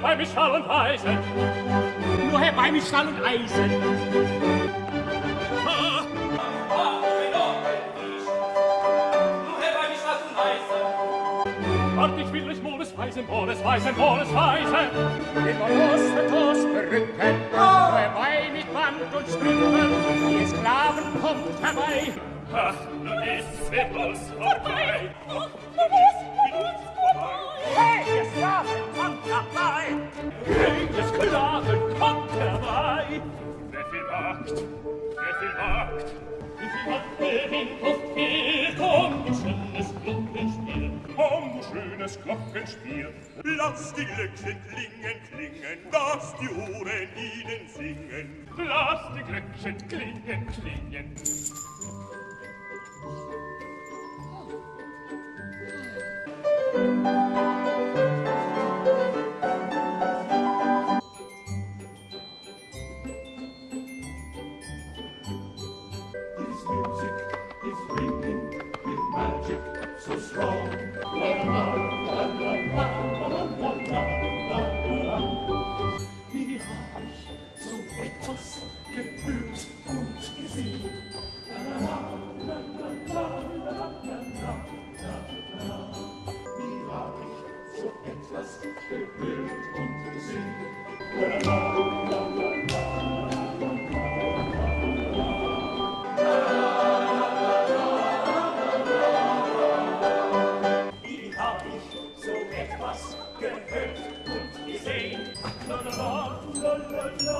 bei mit Stahl und Eisen. Nur herbei mit Stahl und Eisen. Ah. Wart, ich will euch Moles weisen, Moles weisen, Moles weisen. Immer musstet uns berücken, oh. herbei mit Band und Stricken, die Sklaven kommt herbei. Ach, nun ist's mit uns vorbei. Oh, oh, oh. viel wagt, der viel wagt. Wie viel Macht gewinnt schönes Glockenspiel. du schönes Glockenspiel. Lass die Glöckchen klingen, klingen, dass die Uhren ihnen singen. Lass die Glöckchen klingen, klingen. so etwas gewillt und gesinnt. La, la, la, la, la. etwas gehört und gesehen. La la la, la la la.